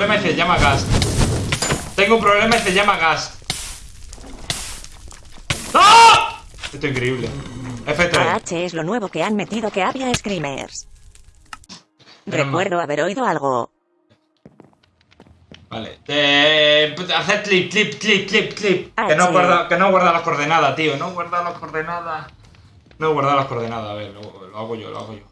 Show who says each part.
Speaker 1: problema y se llama gas. Tengo un problema y se llama gas. ¡Ah! Esto es increíble. F3.
Speaker 2: AH es lo nuevo que han metido que había screamers.
Speaker 1: Pero
Speaker 2: Recuerdo haber oído algo.
Speaker 1: Vale. Eh, pues, hacer clip, clip, clip, clip, clip.
Speaker 2: Ah,
Speaker 1: que, no guarda, que no guarda las coordenadas, tío. No guarda las coordenadas. No guarda las coordenadas. A ver, lo, lo hago yo, lo hago yo.